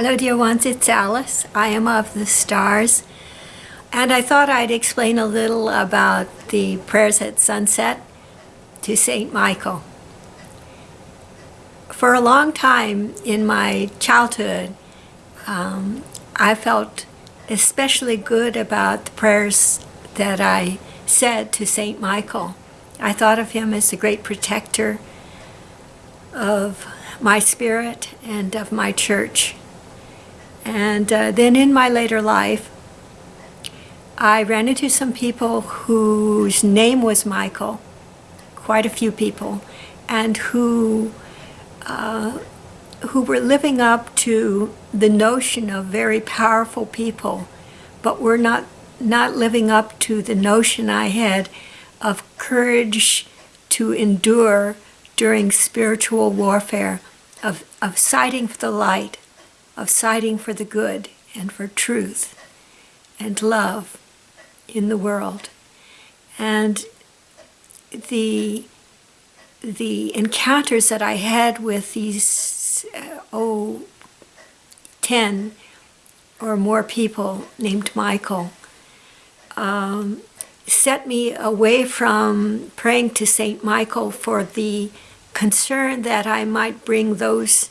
Hello, dear ones, it's Alice. I am of the stars. And I thought I'd explain a little about the prayers at sunset to St. Michael. For a long time in my childhood, um, I felt especially good about the prayers that I said to St. Michael. I thought of him as the great protector of my spirit and of my church. And uh, then in my later life, I ran into some people whose name was Michael, quite a few people, and who uh, who were living up to the notion of very powerful people, but were not not living up to the notion I had of courage to endure during spiritual warfare, of, of fighting for the light, of siding for the good and for truth and love in the world. And the, the encounters that I had with these, uh, oh, 10 or more people named Michael um, set me away from praying to St. Michael for the concern that I might bring those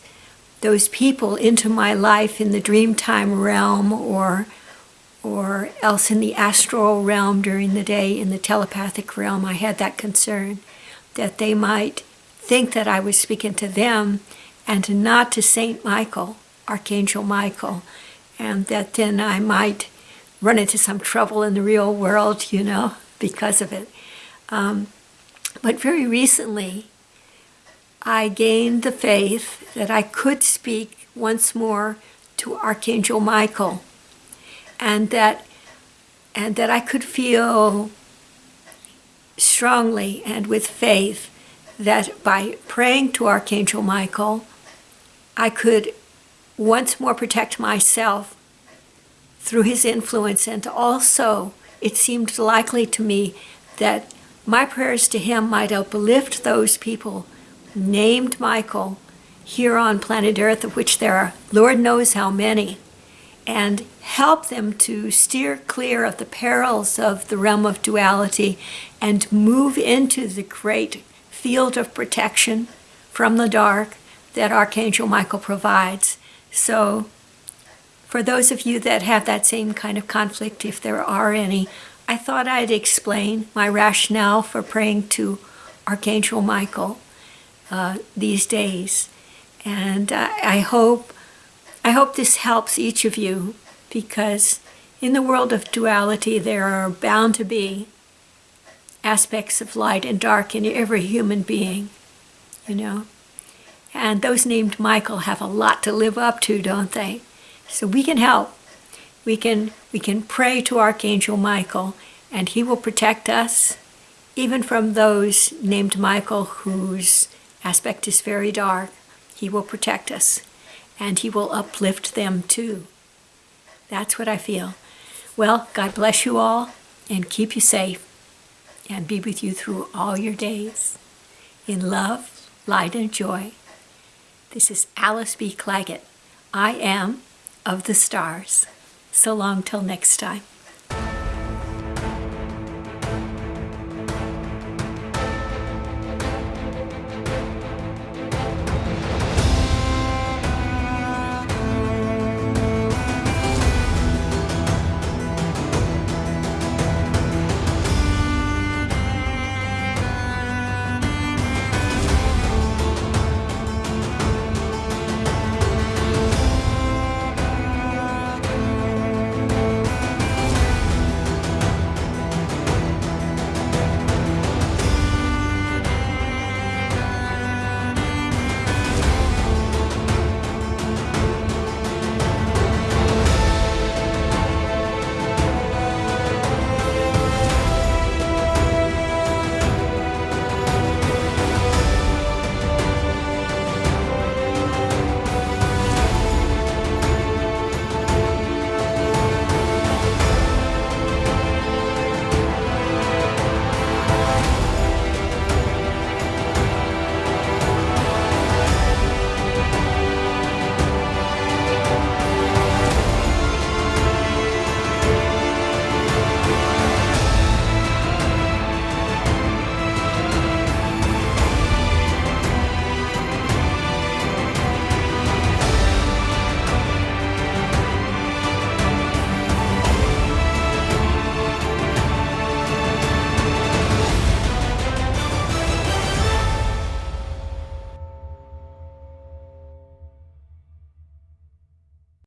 those people into my life in the dreamtime realm or or else in the astral realm during the day in the telepathic realm. I had that concern that they might think that I was speaking to them and not to Saint Michael Archangel Michael and that then I might run into some trouble in the real world you know because of it. Um, but very recently I gained the faith that I could speak once more to Archangel Michael and that and that I could feel strongly and with faith that by praying to Archangel Michael, I could once more protect myself through his influence. And also it seemed likely to me that my prayers to him might uplift those people named Michael here on planet Earth, of which there are Lord knows how many, and help them to steer clear of the perils of the realm of duality and move into the great field of protection from the dark that Archangel Michael provides. So for those of you that have that same kind of conflict, if there are any, I thought I'd explain my rationale for praying to Archangel Michael uh, these days. And uh, I hope, I hope this helps each of you because in the world of duality there are bound to be aspects of light and dark in every human being, you know. And those named Michael have a lot to live up to, don't they? So we can help. We can, we can pray to Archangel Michael and he will protect us even from those named Michael whose aspect is very dark, he will protect us and he will uplift them too. That's what I feel. Well, God bless you all and keep you safe and be with you through all your days. In love, light, and joy. This is Alice B. Clagett. I am of the stars. So long till next time.